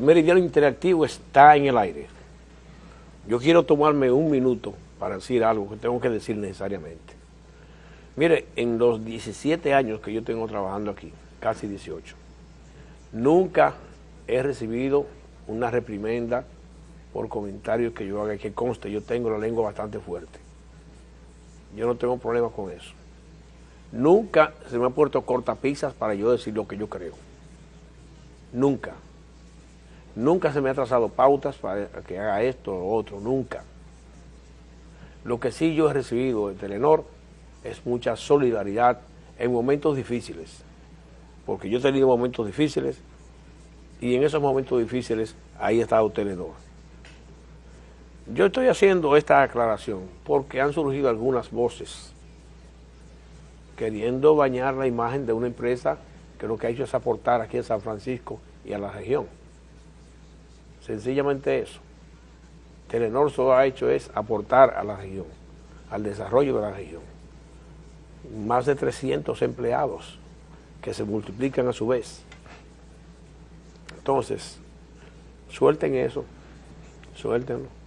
Meridiano Interactivo está en el aire. Yo quiero tomarme un minuto para decir algo que tengo que decir necesariamente. Mire, en los 17 años que yo tengo trabajando aquí, casi 18, nunca he recibido una reprimenda por comentarios que yo haga, que conste, yo tengo la lengua bastante fuerte. Yo no tengo problemas con eso. Nunca se me ha puesto cortapisas para yo decir lo que yo creo. Nunca. Nunca se me ha trazado pautas para que haga esto o otro, nunca. Lo que sí yo he recibido de Telenor es mucha solidaridad en momentos difíciles, porque yo he tenido momentos difíciles y en esos momentos difíciles ahí ha estado Telenor. Yo estoy haciendo esta aclaración porque han surgido algunas voces queriendo bañar la imagen de una empresa que lo que ha hecho es aportar aquí en San Francisco y a la región. Sencillamente eso. Telenor solo ha hecho es aportar a la región, al desarrollo de la región. Más de 300 empleados que se multiplican a su vez. Entonces, suelten eso, suéltenlo.